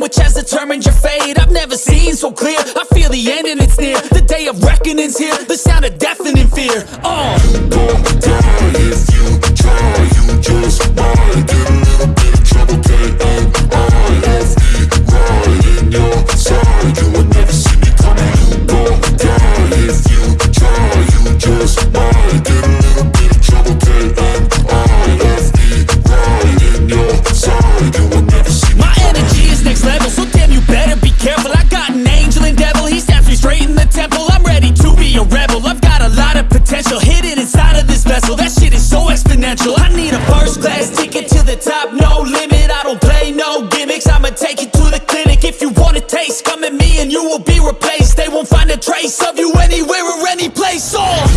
Which has determined your fate. I've never seen so clear. I feel the end and it's near. The day of reckoning's here. The sound of deafening fear. Oh top No limit I don't play no gimmicks. I'ma take you to the clinic If you want a taste. Come at me and you will be replaced. They won't find a trace of you Anywhere or any place. Oh